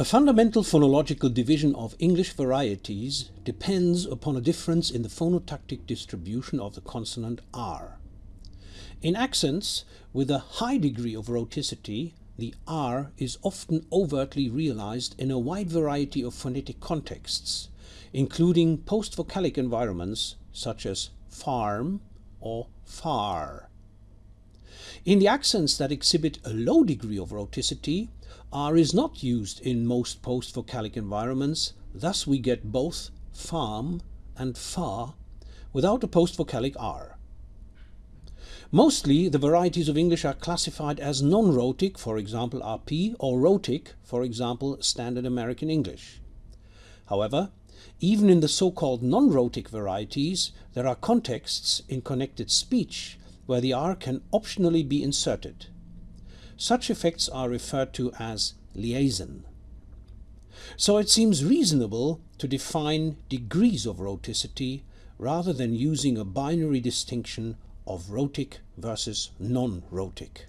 A fundamental phonological division of English varieties depends upon a difference in the phonotactic distribution of the consonant R. In accents with a high degree of rhoticity, the R is often overtly realized in a wide variety of phonetic contexts, including post-vocalic environments such as farm or far. In the accents that exhibit a low degree of rhoticity, R is not used in most post-vocalic environments, thus we get both farm and far without a post-vocalic R. Mostly the varieties of English are classified as non-rhotic, for example RP, or rhotic, for example Standard American English. However, even in the so-called non-rhotic varieties, there are contexts in connected speech where the R can optionally be inserted. Such effects are referred to as liaison. So it seems reasonable to define degrees of rhoticity rather than using a binary distinction of rhotic versus non-rhotic.